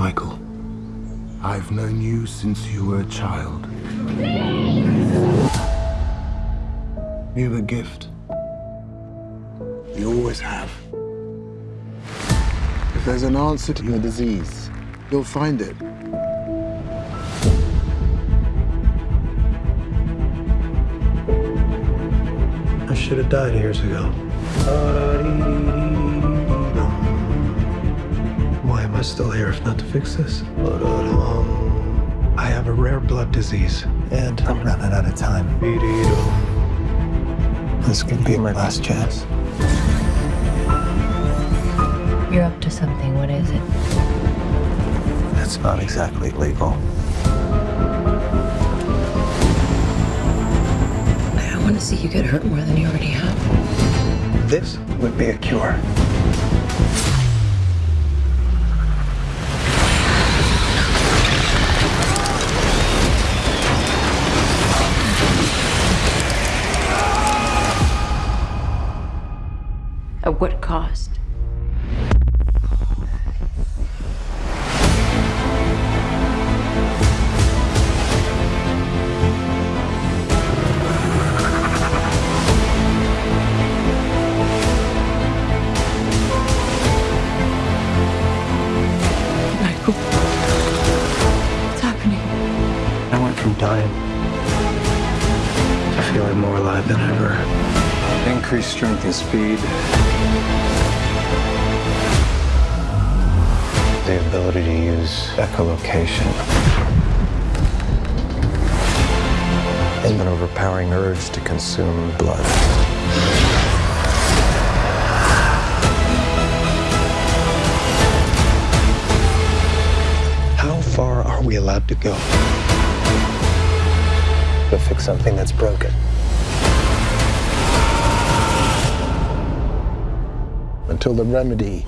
Michael, I've known you since you were a child. You're a gift. You always have. If there's an answer to your disease, you'll find it. I should have died years ago. Am still here if not to fix this? Um, I have a rare blood disease, and I'm running out of time. This could be my last chance. You're up to something. What is it? That's not exactly legal. I don't want to see you get hurt more than you already have. This would be a cure. At what cost? Michael, what's happening? I went from dying to feeling more alive than ever. Increased strength and speed. Ability to use echolocation. And an overpowering urge to consume blood. How far are we allowed to go? To fix something that's broken. Until the remedy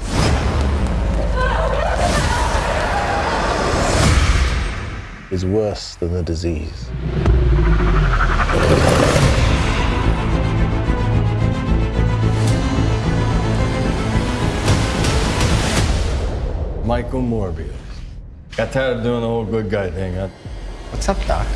is worse than the disease. Michael Morbius. Got tired of doing the whole good guy thing. Huh? What's up, Doc?